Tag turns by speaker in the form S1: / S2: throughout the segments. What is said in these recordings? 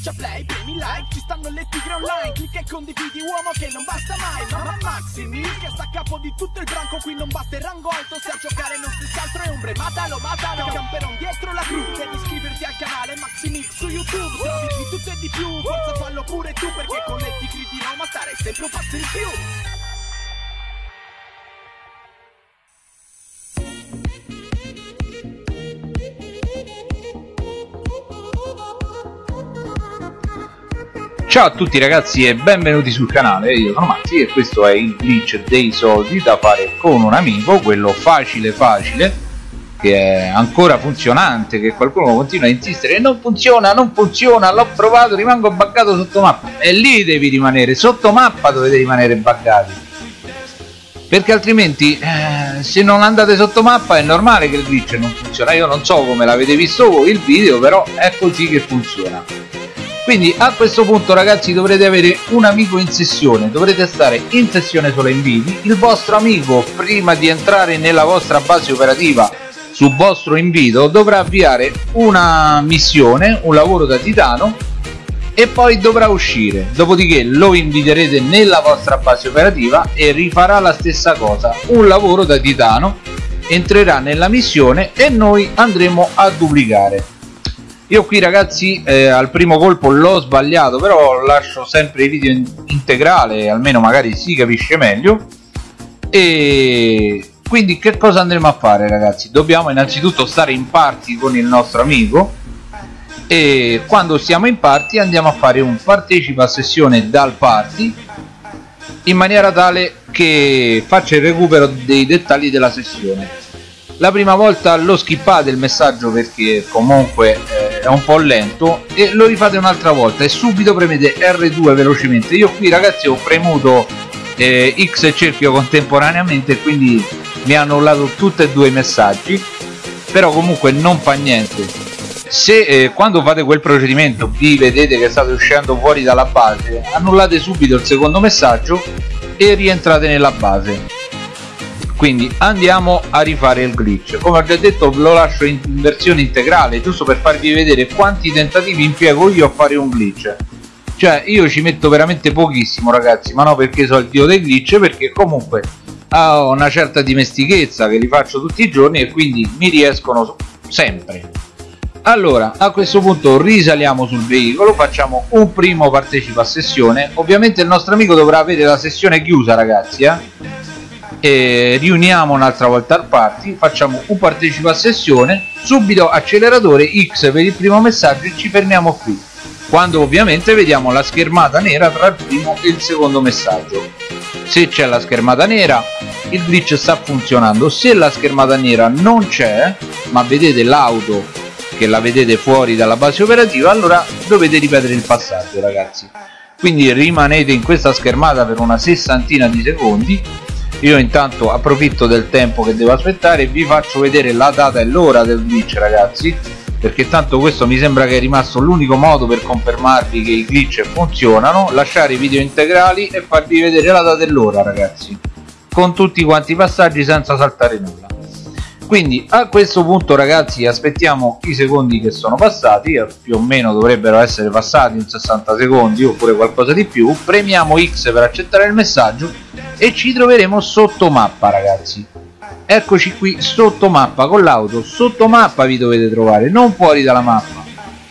S1: Schiaccia play, premi like, ci stanno le tigre online Clicca e condividi uomo che non basta mai Mamma Maximi, che sta a capo di tutto il branco Qui non basta il rango alto, se a giocare non stessi altro è ombre Matalo, matalo, camperon dietro la cru Devi iscriverti al canale Maximix su YouTube Trovi di tutto e di più, forza fallo pure tu Perché con le tigre di Roma stare sempre un passo in più
S2: Ciao a tutti ragazzi e benvenuti sul canale, io sono Maxi e questo è il glitch dei soldi da fare con un amico, quello facile facile, che è ancora funzionante, che qualcuno continua a insistere non funziona, non funziona, l'ho provato, rimango buggato sotto mappa. E lì devi rimanere, sotto mappa dovete rimanere buggati. Perché altrimenti eh, se non andate sotto mappa è normale che il glitch non funziona. Io non so come l'avete visto voi il video però è così che funziona quindi a questo punto ragazzi dovrete avere un amico in sessione. Dovrete stare in sessione solo inviti. Il vostro amico prima di entrare nella vostra base operativa su vostro invito dovrà avviare una missione un lavoro da titano e poi dovrà uscire. Dopodiché lo inviterete nella vostra base operativa e rifarà la stessa cosa. Un lavoro da titano entrerà nella missione e noi andremo a duplicare io qui ragazzi eh, al primo colpo l'ho sbagliato però lascio sempre i video in integrale almeno magari si capisce meglio. E quindi che cosa andremo a fare ragazzi? Dobbiamo innanzitutto stare in party con il nostro amico e quando siamo in party andiamo a fare un partecipa sessione dal party in maniera tale che faccia il recupero dei dettagli della sessione. La prima volta lo skippate il messaggio perché comunque eh, è un po' lento e lo rifate un'altra volta e subito premete R2 velocemente. Io qui ragazzi ho premuto eh, X e cerchio contemporaneamente quindi mi ha annullato tutti e due i messaggi però comunque non fa niente. Se eh, quando fate quel procedimento vi vedete che state uscendo fuori dalla base annullate subito il secondo messaggio e rientrate nella base quindi andiamo a rifare il glitch. Come ho già detto lo lascio in versione integrale giusto per farvi vedere quanti tentativi impiego io a fare un glitch. Cioè io ci metto veramente pochissimo ragazzi ma no perché so il dio dei glitch perché comunque ho una certa dimestichezza che li faccio tutti i giorni e quindi mi riescono sempre. Allora a questo punto risaliamo sul veicolo facciamo un primo partecipa a sessione. Ovviamente il nostro amico dovrà avere la sessione chiusa ragazzi eh? E riuniamo un'altra volta al party facciamo un partecipa a sessione subito acceleratore X per il primo messaggio e ci fermiamo qui. Quando ovviamente vediamo la schermata nera tra il primo e il secondo messaggio. Se c'è la schermata nera il glitch sta funzionando. Se la schermata nera non c'è ma vedete l'auto che la vedete fuori dalla base operativa allora dovete ripetere il passaggio ragazzi. Quindi rimanete in questa schermata per una sessantina di secondi io intanto approfitto del tempo che devo aspettare e vi faccio vedere la data e l'ora del glitch ragazzi perché tanto questo mi sembra che è rimasto l'unico modo per confermarvi che i glitch funzionano lasciare i video integrali e farvi vedere la data e l'ora ragazzi con tutti quanti i passaggi senza saltare nulla quindi a questo punto ragazzi aspettiamo i secondi che sono passati eh, più o meno dovrebbero essere passati in 60 secondi oppure qualcosa di più. Premiamo X per accettare il messaggio e ci troveremo sotto mappa ragazzi. Eccoci qui sotto mappa con l'auto. Sotto mappa vi dovete trovare non fuori dalla mappa.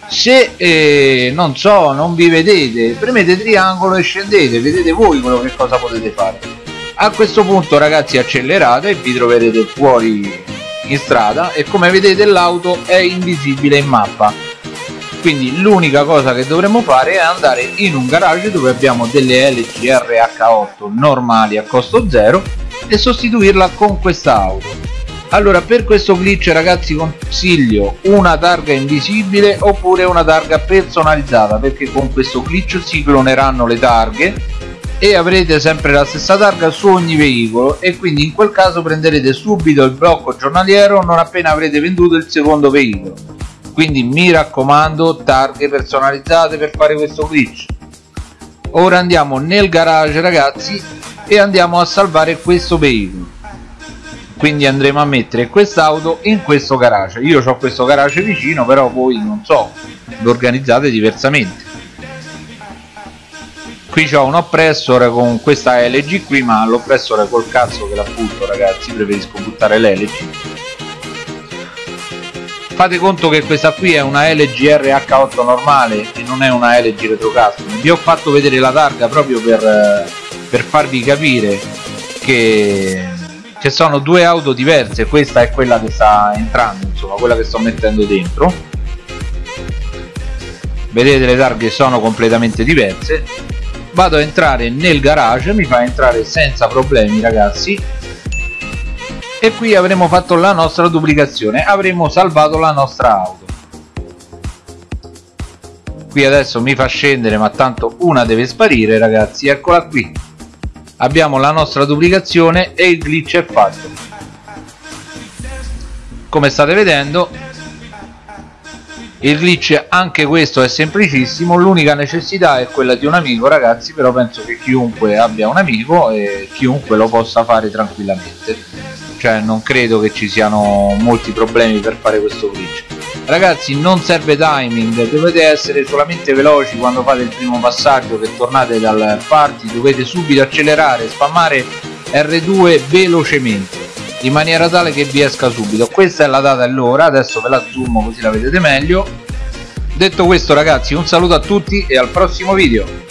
S2: Se eh, non so non vi vedete premete triangolo e scendete vedete voi quello che cosa potete fare. A questo punto ragazzi accelerate e vi troverete fuori in strada e come vedete l'auto è invisibile in mappa. Quindi l'unica cosa che dovremmo fare è andare in un garage dove abbiamo delle LG RH8 normali a costo zero e sostituirla con questa auto. Allora per questo glitch ragazzi consiglio una targa invisibile oppure una targa personalizzata perché con questo glitch si cloneranno le targhe e avrete sempre la stessa targa su ogni veicolo e quindi in quel caso prenderete subito il blocco giornaliero non appena avrete venduto il secondo veicolo. Quindi mi raccomando targhe personalizzate per fare questo glitch. Ora andiamo nel garage ragazzi e andiamo a salvare questo veicolo. Quindi andremo a mettere quest'auto in questo garage. Io ho questo garage vicino però voi non so lo organizzate diversamente qui ho un oppressor con questa LG qui ma l'oppressore col cazzo che la butto ragazzi preferisco buttare l'LG fate conto che questa qui è una LG RH8 normale e non è una LG retro custom vi ho fatto vedere la targa proprio per, per farvi capire che, che sono due auto diverse. Questa è quella che sta entrando insomma quella che sto mettendo dentro. Vedete le targhe sono completamente diverse vado a entrare nel garage mi fa entrare senza problemi ragazzi. E qui avremo fatto la nostra duplicazione avremo salvato la nostra auto. Qui adesso mi fa scendere ma tanto una deve sparire ragazzi eccola qui. Abbiamo la nostra duplicazione e il glitch è fatto. Come state vedendo il glitch anche questo è semplicissimo l'unica necessità è quella di un amico ragazzi però penso che chiunque abbia un amico e chiunque lo possa fare tranquillamente. Cioè non credo che ci siano molti problemi per fare questo glitch ragazzi non serve timing dovete essere solamente veloci quando fate il primo passaggio che tornate dal party dovete subito accelerare spammare R2 velocemente in maniera tale che vi esca subito. Questa è la data e l'ora adesso ve la zoom così la vedete meglio. Detto questo ragazzi un saluto a tutti e al prossimo video